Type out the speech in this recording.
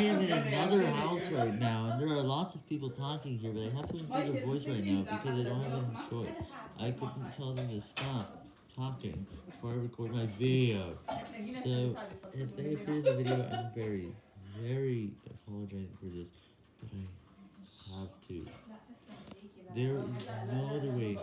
I am in another house right now, and there are lots of people talking here, but I have to include their voice right now because I don't have any choice. I couldn't tell them to stop talking before I record my video. So, if they appear in the video, I'm very, very apologizing for this, but I have to. There is no other way.